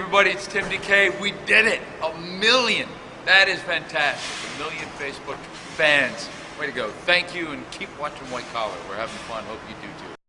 everybody, it's Tim DeKay. We did it. A million. That is fantastic. A million Facebook fans. Way to go. Thank you and keep watching White Collar. We're having fun. Hope you do too.